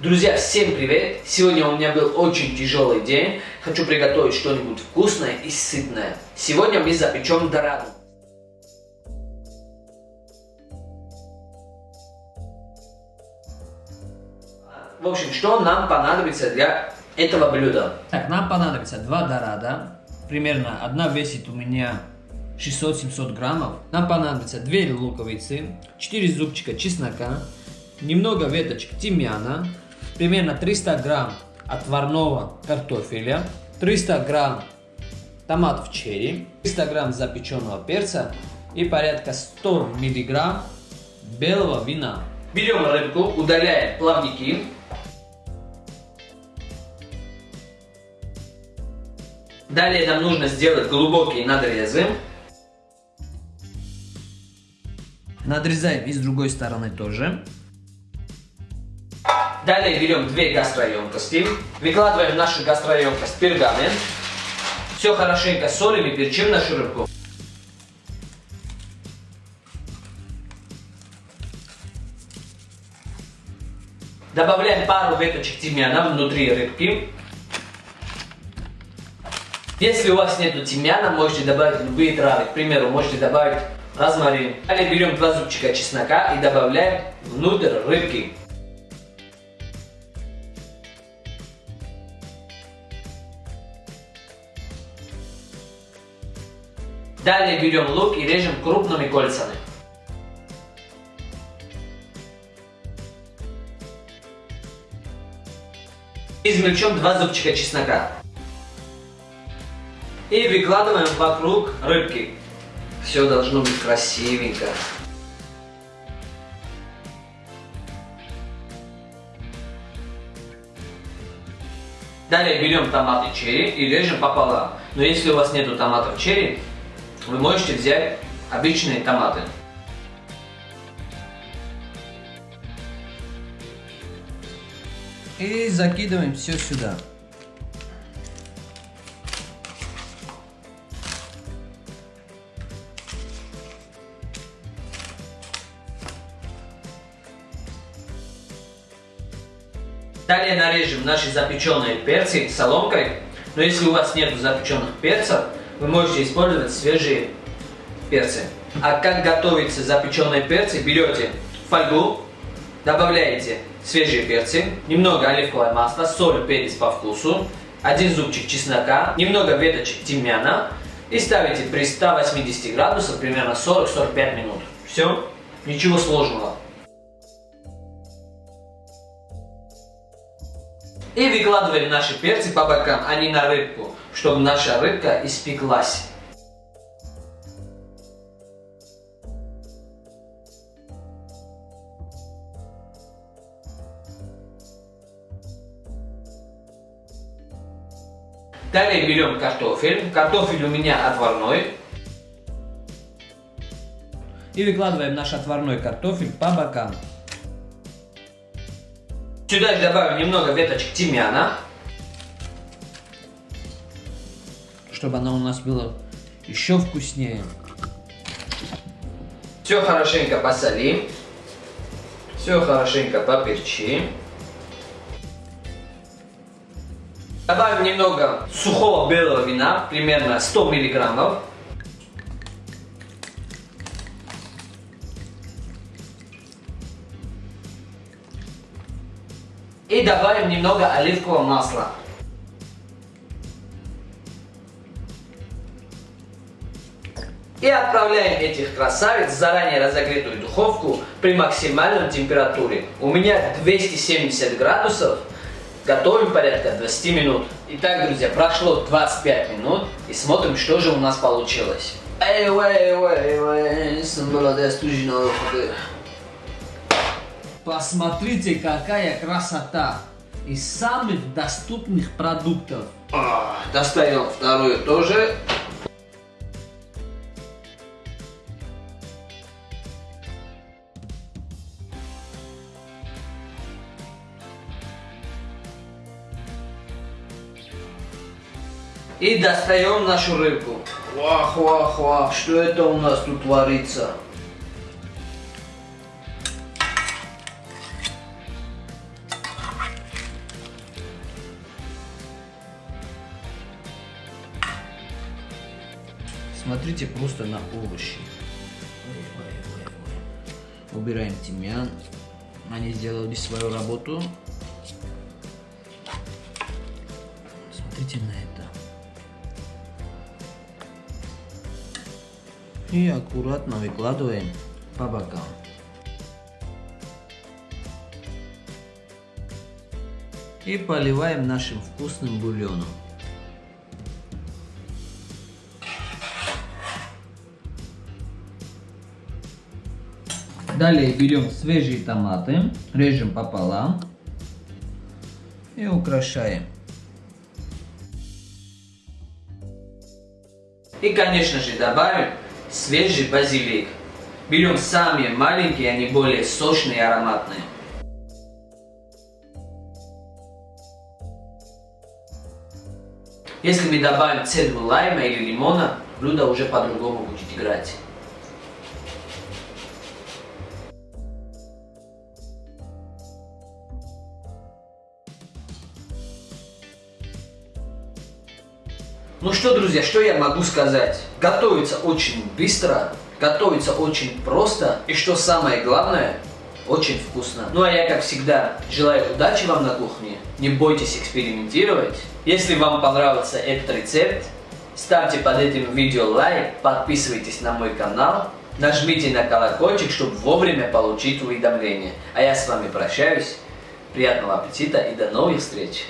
Друзья, всем привет! Сегодня у меня был очень тяжелый день. Хочу приготовить что-нибудь вкусное и сытное. Сегодня мы запечем дораду. В общем, что нам понадобится для этого блюда? Так, нам понадобится два дорада. Примерно одна весит у меня 600-700 граммов. Нам понадобится 2 луковицы, 4 зубчика чеснока, немного веточек тимьяна, примерно 300 грамм отварного картофеля, 300 грамм томатов черри, 300 грамм запеченного перца и порядка 100 миллиграмм белого вина. Берем рыбку, удаляем плавники. Далее нам нужно сделать глубокие надрезы. Надрезаем и с другой стороны тоже. Далее берем две гастроемкости, выкладываем в нашу гастроемкость пергамент. Все хорошенько солим и перчим нашу рыбку. Добавляем пару веточек тимьяна внутри рыбки. Если у вас нет тимьяна, можете добавить любые травы. К примеру, можете добавить розмарин. Далее берем два зубчика чеснока и добавляем внутрь рыбки. Далее берем лук и режем крупными кольцами. Измельчем два зубчика чеснока. И выкладываем вокруг рыбки. Все должно быть красивенько. Далее берем томаты черри и режем пополам. Но если у вас нету томатов черри, вы можете взять обычные томаты. И закидываем все сюда. Далее нарежем наши запеченные перцы соломкой. Но если у вас нет запеченных перцев, вы можете использовать свежие перцы. А как готовится запеченные перцы? Берете фольгу, добавляете свежие перцы, немного оливковое масло, соль, перец по вкусу, один зубчик чеснока, немного веточек тимьяна и ставите при 180 градусах примерно 40-45 минут. Все, ничего сложного. И выкладываем наши перцы по бокам, а не на рыбку, чтобы наша рыбка испеклась. Далее берем картофель. Картофель у меня отварной. И выкладываем наш отварной картофель по бокам. Сюда же добавим немного веточек тимьяна. Чтобы она у нас была еще вкуснее. Все хорошенько посолим. Все хорошенько поперчим. Добавим немного сухого белого вина, примерно 100 миллиграммов. И добавим немного оливкового масла. И отправляем этих красавиц в заранее разогретую духовку при максимальной температуре. У меня 270 градусов. Готовим порядка 20 минут. Итак, друзья, прошло 25 минут и смотрим, что же у нас получилось. Эй, эй, эй, эй, Посмотрите, какая красота! Из самых доступных продуктов. А, достаем вторую тоже. И достаем нашу рыбку. Вах, вах, вах, что это у нас тут творится? Посмотрите просто на овощи. Убираем тимьян. Они сделали свою работу. Смотрите на это. И аккуратно выкладываем по бокам. И поливаем нашим вкусным бульоном. Далее берем свежие томаты, режем пополам и украшаем. И, конечно же, добавим свежий базилик. Берем самые маленькие, они более сочные и ароматные. Если мы добавим цедру лайма или лимона, блюдо уже по-другому будет играть. Ну что, друзья, что я могу сказать? Готовится очень быстро, готовится очень просто и что самое главное, очень вкусно. Ну а я, как всегда, желаю удачи вам на кухне. Не бойтесь экспериментировать. Если вам понравился этот рецепт, ставьте под этим видео лайк, подписывайтесь на мой канал, нажмите на колокольчик, чтобы вовремя получить уведомления. А я с вами прощаюсь. Приятного аппетита и до новых встреч!